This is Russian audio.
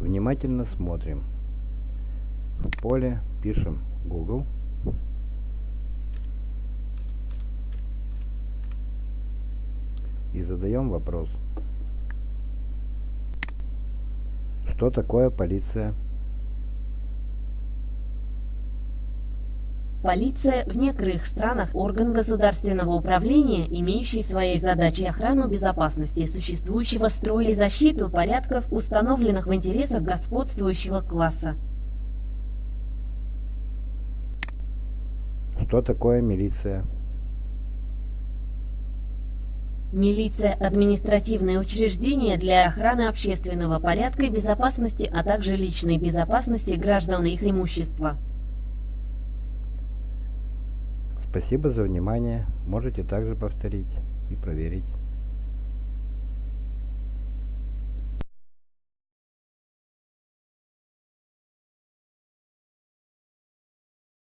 внимательно смотрим. В поле пишем Google. И задаем вопрос. Что такое полиция? Полиция в некоторых странах орган государственного управления, имеющий своей задачей охрану безопасности существующего строя и защиту порядков, установленных в интересах господствующего класса. Что такое милиция? Милиция – административное учреждение для охраны общественного порядка и безопасности, а также личной безопасности граждан и их имущества. Спасибо за внимание. Можете также повторить и проверить.